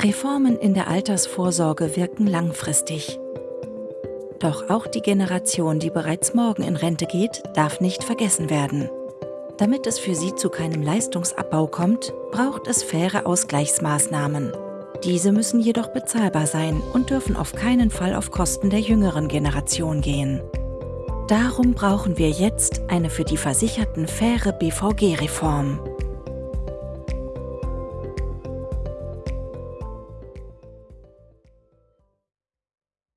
Reformen in der Altersvorsorge wirken langfristig. Doch auch die Generation, die bereits morgen in Rente geht, darf nicht vergessen werden. Damit es für sie zu keinem Leistungsabbau kommt, braucht es faire Ausgleichsmaßnahmen. Diese müssen jedoch bezahlbar sein und dürfen auf keinen Fall auf Kosten der jüngeren Generation gehen. Darum brauchen wir jetzt eine für die Versicherten faire BVG-Reform.